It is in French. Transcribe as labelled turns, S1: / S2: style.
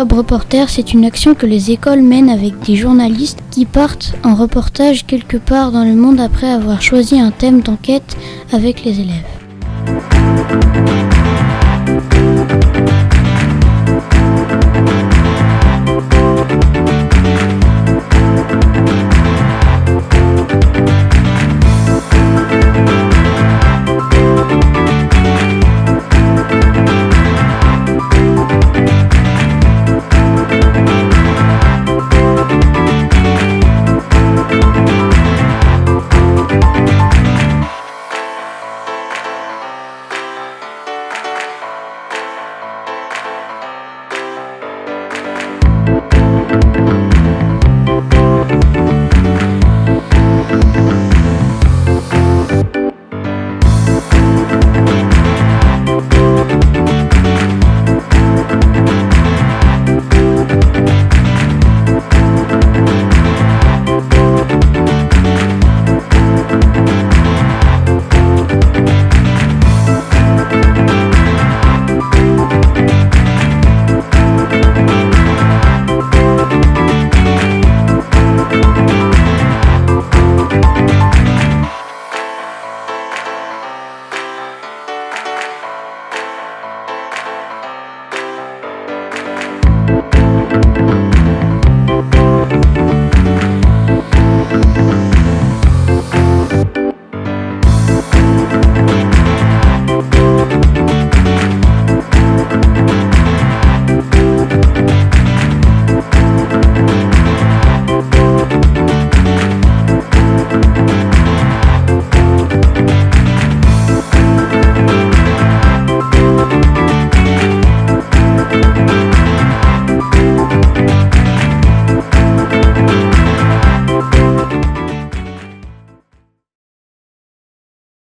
S1: Globe Reporter, c'est une action que les écoles mènent avec des journalistes qui partent en reportage quelque part dans le monde après avoir choisi un thème d'enquête avec les élèves.